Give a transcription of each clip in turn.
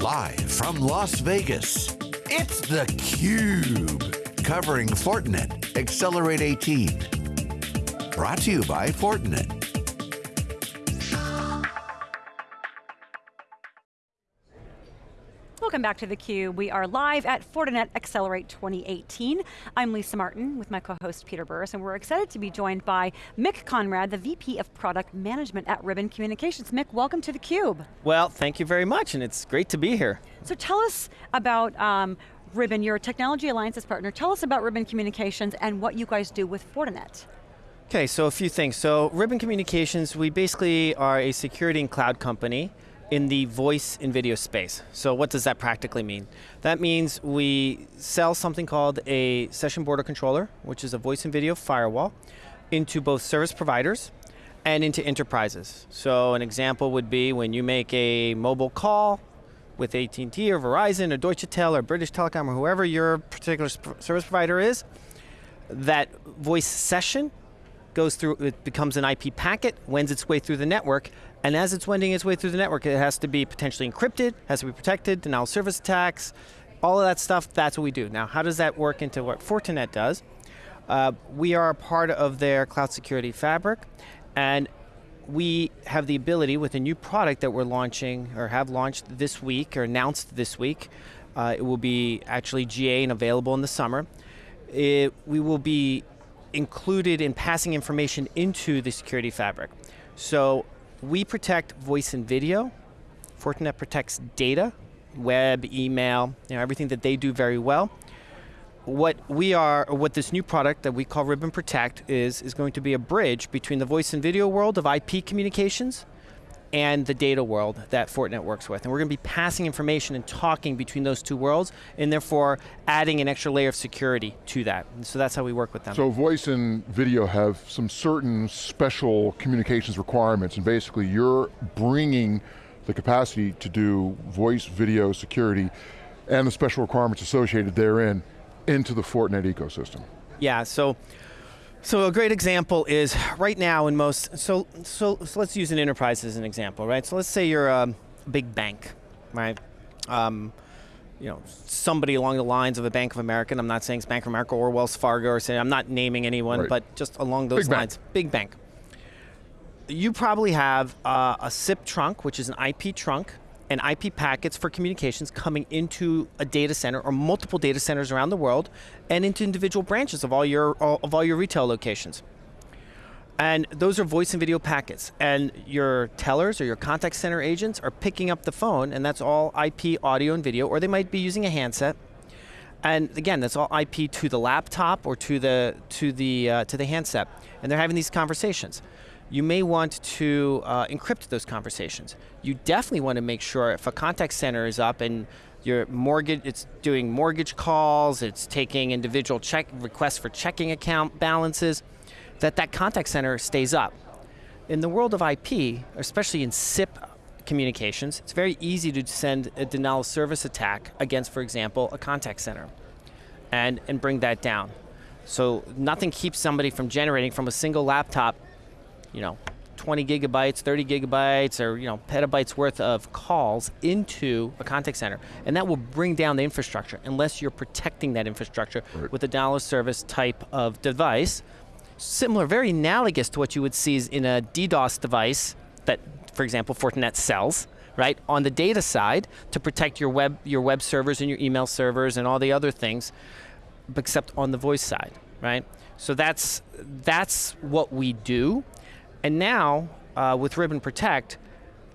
Live from Las Vegas, it's theCUBE. Covering Fortinet Accelerate 18. Brought to you by Fortinet. Welcome back to theCUBE. We are live at Fortinet Accelerate 2018. I'm Lisa Martin with my co-host Peter Burris, and we're excited to be joined by Mick Konrad, the VP of Product Management at Ribbon Communications. Mick, welcome to theCUBE. Well, thank you very much, and it's great to be here. So tell us about um, Ribbon, your technology alliances partner. Tell us about Ribbon Communications and what you guys do with Fortinet. Okay, so a few things. So Ribbon Communications, we basically are a security and cloud company in the voice and video space. So what does that practically mean? That means we sell something called a session border controller, which is a voice and video firewall, into both service providers and into enterprises. So an example would be when you make a mobile call with AT&T or Verizon or Deutsche Tel or British Telecom or whoever your particular service provider is, that voice session goes through, it becomes an IP packet, wends its way through the network, and as it's wending its way through the network, it has to be potentially encrypted, has to be protected, denial of service attacks, all of that stuff, that's what we do. Now, how does that work into what Fortinet does? Uh, we are a part of their cloud security fabric, and we have the ability with a new product that we're launching, or have launched this week, or announced this week, uh, it will be actually GA and available in the summer. It, we will be included in passing information into the security fabric. So we protect voice and video. Fortinet protects data, web, email, you know, everything that they do very well. What we are, what this new product that we call Ribbon Protect is, is going to be a bridge between the voice and video world of IP communications and the data world that Fortinet works with. And we're going to be passing information and talking between those two worlds, and therefore adding an extra layer of security to that. And so that's how we work with them. So voice and video have some certain special communications requirements, and basically you're bringing the capacity to do voice, video, security, and the special requirements associated therein into the Fortinet ecosystem. Yeah, so so a great example is right now in most, so, so, so let's use an enterprise as an example, right? So let's say you're a big bank, right? Um, you know, somebody along the lines of a Bank of America, I'm not saying it's Bank of America or Wells Fargo or saying, I'm not naming anyone, right. but just along those big lines, bank. big bank. You probably have uh, a SIP trunk, which is an IP trunk, and IP packets for communications coming into a data center or multiple data centers around the world and into individual branches of all your, of all your retail locations. And those are voice and video packets. And your tellers or your contact center agents are picking up the phone and that's all IP audio and video, or they might be using a handset. And again, that's all IP to the laptop or to the, to the, uh, to the handset. And they're having these conversations you may want to uh, encrypt those conversations. You definitely want to make sure if a contact center is up and your mortgage, it's doing mortgage calls, it's taking individual check requests for checking account balances, that that contact center stays up. In the world of IP, especially in SIP communications, it's very easy to send a denial of service attack against, for example, a contact center and, and bring that down. So nothing keeps somebody from generating from a single laptop you know, 20 gigabytes, 30 gigabytes, or you know, petabytes worth of calls into a contact center. And that will bring down the infrastructure unless you're protecting that infrastructure right. with a dollar service type of device. Similar, very analogous to what you would see in a DDoS device that, for example, Fortinet sells, right? On the data side, to protect your web, your web servers and your email servers and all the other things, except on the voice side, right? So that's, that's what we do. And now, uh, with Ribbon Protect,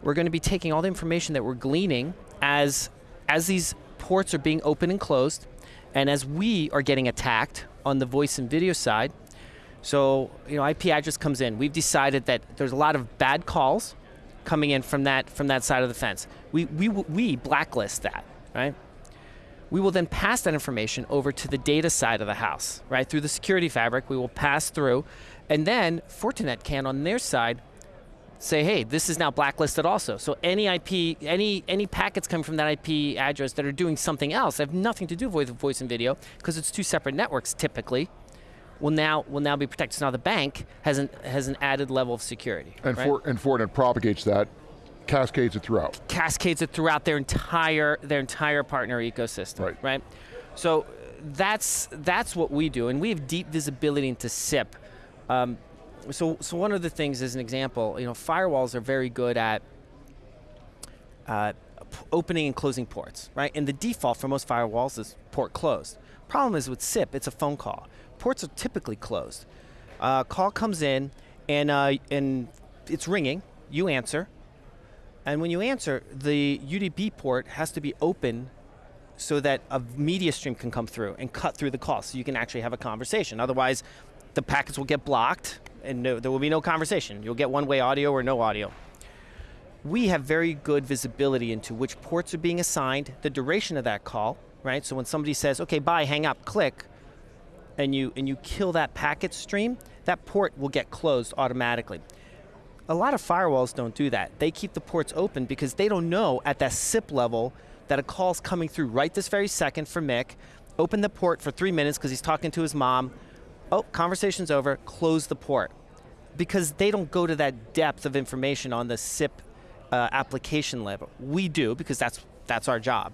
we're going to be taking all the information that we're gleaning as, as these ports are being open and closed, and as we are getting attacked on the voice and video side, so you know, IP address comes in. We've decided that there's a lot of bad calls coming in from that, from that side of the fence. We, we, we blacklist that, right? We will then pass that information over to the data side of the house, right? Through the security fabric, we will pass through and then Fortinet can, on their side, say, hey, this is now blacklisted also. So any IP, any, any packets coming from that IP address that are doing something else, have nothing to do with voice and video, because it's two separate networks typically, will now will now be protected. So now the bank has an has an added level of security. And right? for and Fortinet propagates that cascades it throughout. cascades it throughout their entire their entire partner ecosystem. Right. right? So that's that's what we do, and we have deep visibility into SIP. Um, so so one of the things, as an example, you know, firewalls are very good at uh, opening and closing ports, right? And the default for most firewalls is port closed. Problem is with SIP, it's a phone call. Ports are typically closed. Uh, call comes in, and uh, and it's ringing. You answer, and when you answer, the UDP port has to be open so that a media stream can come through and cut through the call so you can actually have a conversation. Otherwise, the packets will get blocked and no, there will be no conversation. You'll get one way audio or no audio. We have very good visibility into which ports are being assigned, the duration of that call, right? So when somebody says, okay, bye, hang up, click, and you, and you kill that packet stream, that port will get closed automatically. A lot of firewalls don't do that. They keep the ports open because they don't know at that SIP level that a call's coming through right this very second for Mick. Open the port for three minutes because he's talking to his mom. Oh, conversation's over, close the port. Because they don't go to that depth of information on the SIP uh, application level. We do because that's, that's our job.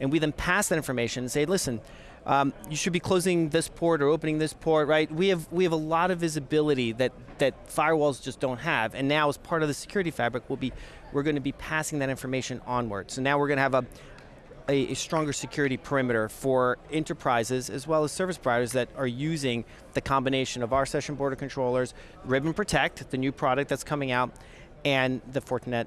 And we then pass that information and say, listen, um, you should be closing this port or opening this port, right? We have we have a lot of visibility that that firewalls just don't have, and now as part of the security fabric, we'll be we're going to be passing that information onward. So now we're going to have a, a stronger security perimeter for enterprises as well as service providers that are using the combination of our session border controllers, Ribbon Protect, the new product that's coming out, and the Fortinet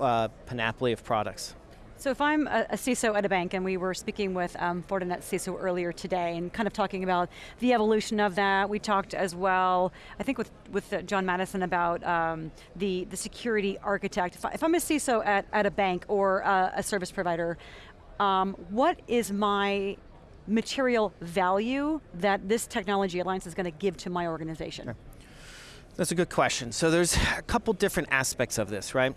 uh, panoply of products. So if I'm a, CISO at a bank, and we were speaking with um, Fortinet CISO earlier today, and kind of talking about the evolution of that. We talked as well, I think with with uh, John Maddison about um, the the security architect. If, I, I'm a CISO at, at a bank or a service provider, um, what is my material value that this technology alliance is going to give to my organization? That's a good question. So there's a couple different aspects of this, right?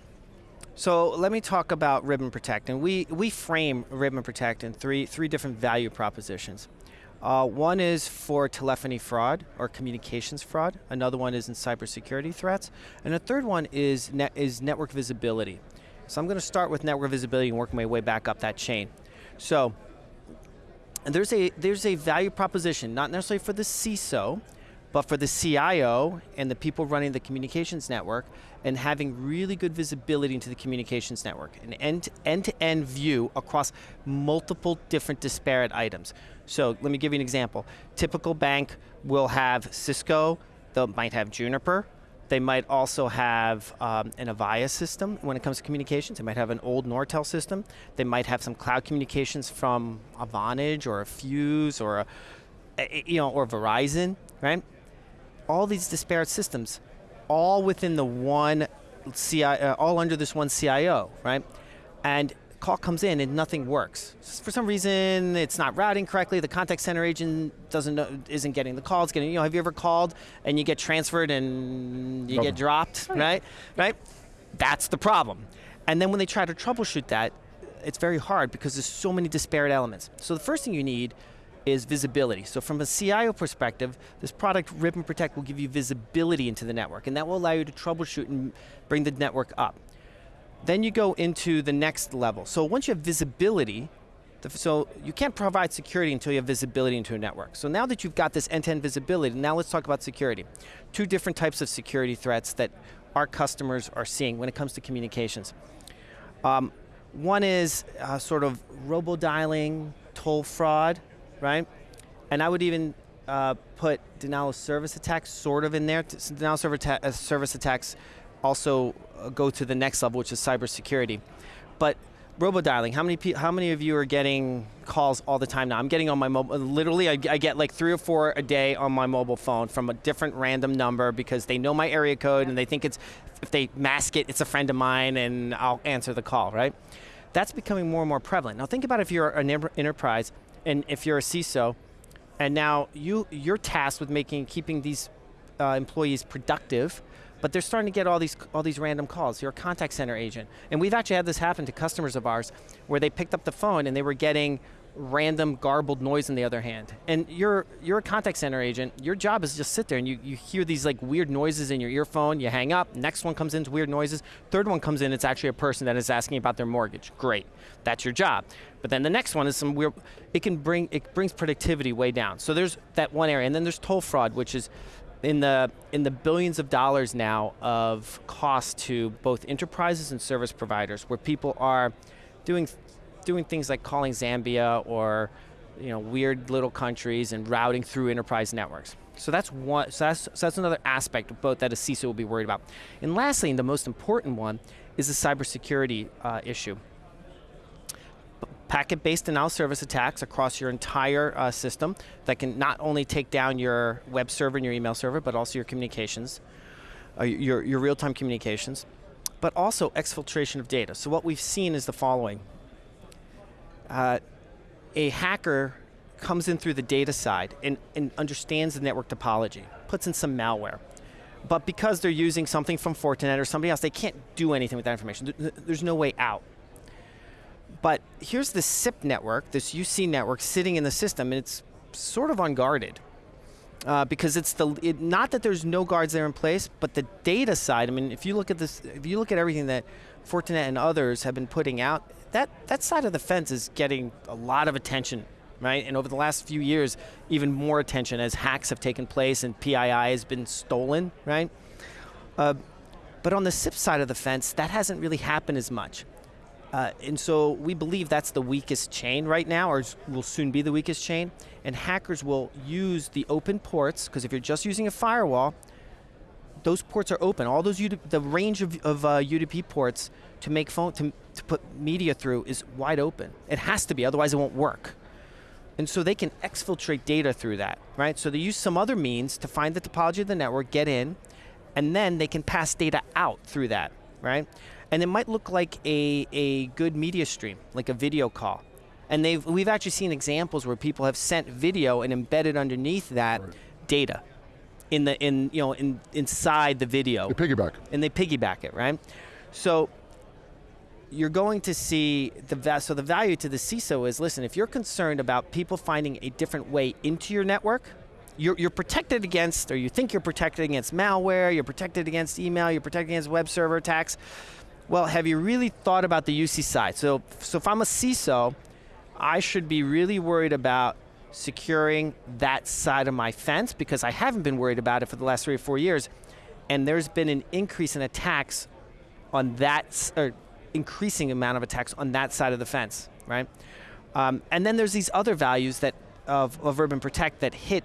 So let me talk about Ribbon Protect, and we we frame Ribbon Protect in three three different value propositions. Uh, one is for telephony fraud or communications fraud. Another one is in cybersecurity threats, and the third one is net, is network visibility. So I'm going to start with network visibility and work my way back up that chain. So there's a there's a value proposition, not necessarily for the CISO, but for the CIO and the people running the communications network and having really good visibility into the communications network, an end, end-to-end view across multiple different disparate items. So let me give you an example. Typical bank will have Cisco, they might have Juniper, they might also have um, an Avaya system when it comes to communications. They might have an old Nortel system. They might have some cloud communications from a Vonage or a Fuze or a, a- you know, or Verizon, right? All these disparate systems, all within the one CI, uh, all under this one CIO, right? And call comes in and nothing works. For some reason, it's not routing correctly. The contact center agent doesn't know, isn't getting the call. It's getting, you know, have you ever called and you get transferred and you Nothing. get dropped, right? Right? That's the problem. And then when they try to troubleshoot that, it's very hard because there's so many disparate elements. So the first thing you need is visibility. So from a CIO perspective, this product Ribbon Protect will give you visibility into the network, and that will allow you to troubleshoot and bring the network up. Then you go into the next level. So once you have visibility, so you can't provide security until you have visibility into a network. So now that you've got this end-to-end visibility, now let's talk about security. Two different types of security threats that our customers are seeing when it comes to communications. Um, one is uh, sort of robo-dialing, toll fraud, right? And I would even uh, put denial of service attacks sort of in there. Denial of service, atta- uh, service attacks also uh, go to the next level, which is cybersecurity. But robo-dialing, how many, how many of you are getting calls all the time now? I'm getting on my mobile, literally I, I get like three or four a day on my mobile phone from a different random number because they know my area code and they think it's, if they mask it, it's a friend of mine and I'll answer the call, right? That's becoming more and more prevalent. Now think about if you're an enterprise and if you're a CISO, and now you you're tasked with making keeping these uh, employees productive, but they're starting to get all these all these random calls. You're a contact center agent, and we've actually had this happen to customers of ours, where they picked up the phone and they were getting random garbled noise on the other hand. And you're you're a contact center agent. Your job is just sit there and you, you hear these like weird noises in your earphone, you hang up, next one comes in, weird noises, third one comes in, it's actually a person that is asking about their mortgage. Great. That's your job. But then the next one is some weird it can bring it brings productivity way down. So there's that one area. And then there's toll fraud, which is in the in the billions of dollars now of cost to both enterprises and service providers where people are doing doing things like calling Zambia or you know weird little countries and routing through enterprise networks. So that's one. So that's, so that's another aspect of both that a CISO will be worried about. And lastly, and the most important one, is the cybersecurity uh, issue. Packet-based denial service attacks across your entire uh, system that can not only take down your web server and your email server, but also your communications, uh, your, your real-time communications, but also exfiltration of data. So what we've seen is the following uh, a hacker comes in through the data side and, and understands the network topology, puts in some malware. But because they're using something from Fortinet or somebody else, they can't do anything with that information. There's no way out. But here's the SIP network, this UC network sitting in the system, and it's sort of unguarded. Uh, because it's the it, not that there's no guards there in place, but the data side. I mean, if you look at this, if you look at everything that Fortinet and others have been putting out, that, that side of the fence is getting a lot of attention, right? And over the last few years, even more attention as hacks have taken place and PII has been stolen, right? Uh, but on the SIP side of the fence, that hasn't really happened as much. Uh, and so we believe that's the weakest chain right now, or will soon be the weakest chain. And hackers will use the open ports, because if you're just using a firewall, those ports are open. All those UD the range of, of uh, UDP ports to make phone to, to put media through is wide open. It has to be, otherwise it won't work. And so they can exfiltrate data through that, right? So they use some other means to find the topology of the network, get in, and then they can pass data out through that, right? And it might look like a, a good media stream, like a video call. And they've, we've actually seen examples where people have sent video and embedded underneath that right. data in the in you know in inside the video. They piggyback. And they piggyback it, right? So you're going to see the so the value to the CISO is listen, if you're concerned about people finding a different way into your network, you're, you're protected against, or you think you're protected against malware, you're protected against email, you're protected against web server attacks. Well, have you really thought about the UC side? So, so if I'm a CISO, I should be really worried about securing that side of my fence because I haven't been worried about it for the last three or four years. And there's been an increase in attacks on that, or increasing amount of attacks on that side of the fence, right? Um, and then there's these other values that of, of Ribbon Protect that hit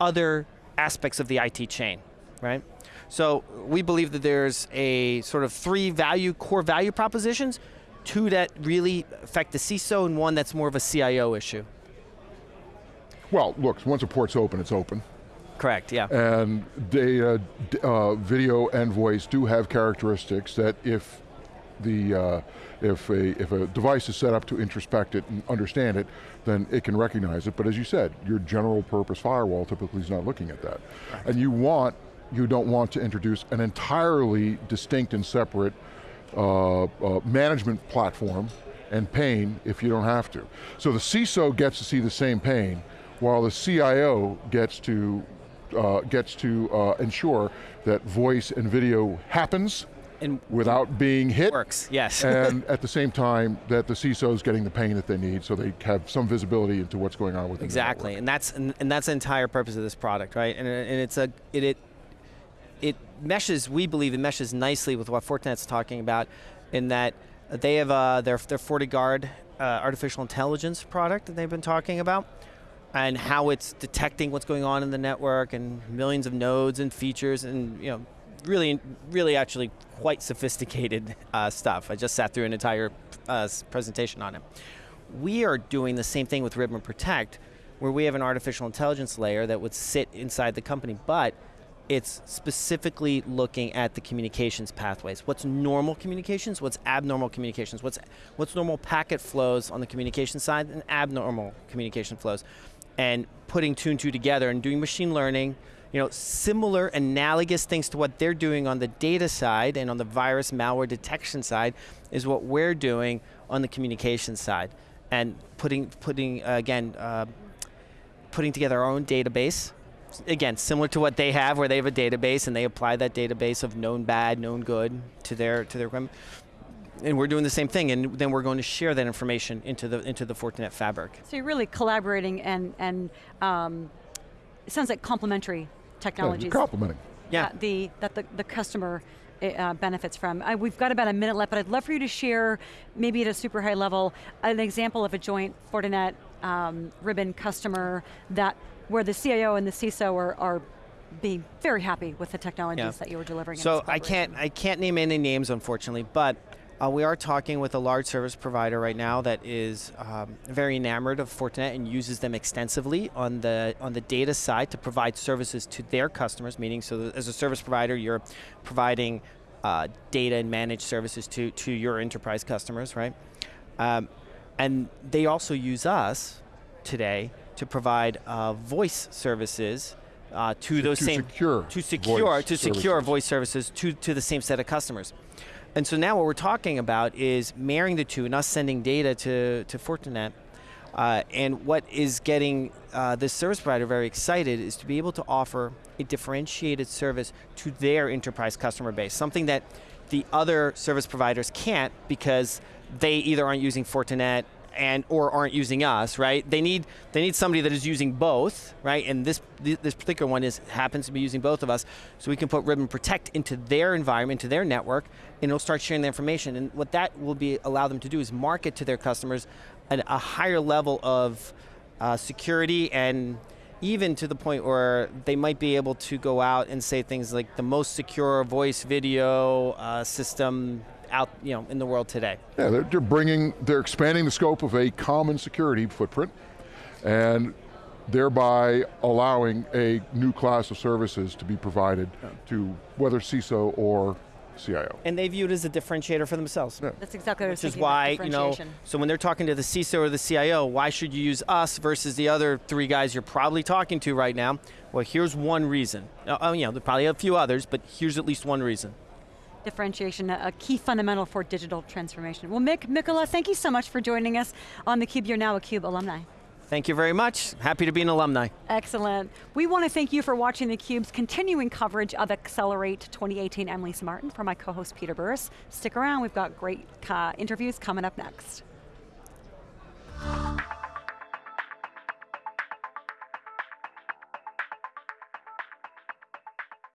other aspects of the IT chain, right? So we believe that there's a sort of three value, core value propositions, two that really affect the CISO and one that's more of a CIO issue. Well, look, once a port's open, it's open. Correct, yeah. And data, uh, video and voice do have characteristics that if the uh, if a if a device is set up to introspect it and understand it, then it can recognize it. But as you said, your general purpose firewall typically is not looking at that, right. and you want you don't want to introduce an entirely distinct and separate uh, uh, management platform and pane if you don't have to. So the CISO gets to see the same pane, while the CIO gets to uh, gets to uh, ensure that voice and video happens and without being hit. Works, yes. and at the same time, that the CISO is getting the pane that they need so they have some visibility into what's going on with Exactly, and that's and, and, that's the entire purpose of this product, right? And, and it's a, it, it, it meshes, we believe it meshes nicely with what Fortinet's talking about in that they have uh, their, their FortiGuard uh, artificial intelligence product that they've been talking about and how it's detecting what's going on in the network and millions of nodes and features and you know really really actually quite sophisticated uh, stuff. I just sat through an entire uh, presentation on it. We are doing the same thing with Ribbon Protect where we have an artificial intelligence layer that would sit inside the company but it's specifically looking at the communications pathways. What's normal communications, what's abnormal communications, what's, what's normal packet flows on the communication side and abnormal communication flows and putting two and two together and doing machine learning, you know, similar analogous things to what they're doing on the data side and on the virus malware detection side is what we're doing on the communication side. and putting, putting uh, again, uh, putting together our own database. Again, similar to what they have, where they have a database and they apply that database of known bad, known good to their to their equipment. And we're doing the same thing, and then we're going to share that information into the into the Fortinet fabric. So you're really collaborating and, and um, it sounds like complementary technologies. you're complementing. Yeah. that the, that the, the customer uh, benefits from. I, we've got about a minute left, but I'd love for you to share, maybe at a super high level, an example of a joint Fortinet um, ribbon customer that where the CIO and the CISO are, are being very happy with the technologies Yeah. that you were delivering. in So I can't. I can't name any names unfortunately, but uh, we are talking with a large service provider right now that is um, very enamored of Fortinet and uses them extensively on the on the data side to provide services to their customers. Meaning, so as a service provider, you're providing uh, data and managed services to to your enterprise customers, right? Um, and they also use us today to provide uh, voice services uh, to those to same secure to secure voice to secure services. voice services to, to the same set of customers. And so now what we're talking about is marrying the two and us sending data to, to Fortinet. Uh, and what is getting uh, this service provider very excited is to be able to offer a differentiated service to their enterprise customer base, something that the other service providers can't because they either aren't using Fortinet and or aren't using us, right? They need they need somebody that is using both, right? And this this particular one is happens to be using both of us, so we can put Ribbon Protect into their environment, into their network, and it'll start sharing the information. And what that will be allow them to do is market to their customers a higher level of uh, security and even to the point where they might be able to go out and say things like the most secure voice video uh, system out you know in the world today. Yeah, they're, they're bringing, they're expanding the scope of a common security footprint and thereby allowing a new class of services to be provided to whether CISO or CIO. And they view it as a differentiator for themselves. Yeah. That's exactly what I was Which is why, you know, so when they're talking to the CISO or the CIO, why should you use us versus the other three guys you're probably talking to right now? Well, here's one reason. Uh, Oh, you know, there's probably a few others, but here's at least one reason. Differentiation, a key fundamental for digital transformation. Well, Mick, Mykola, thank you so much for joining us on theCUBE. You're now a CUBE alumni. Thank you very much. Happy to be an alumni. Excellent. We want to thank you for watching theCUBE's continuing coverage of Accelerate 2018. I'm Lisa Martin for my co-host Peter Burris. Stick around, we've got great uh, interviews coming up next.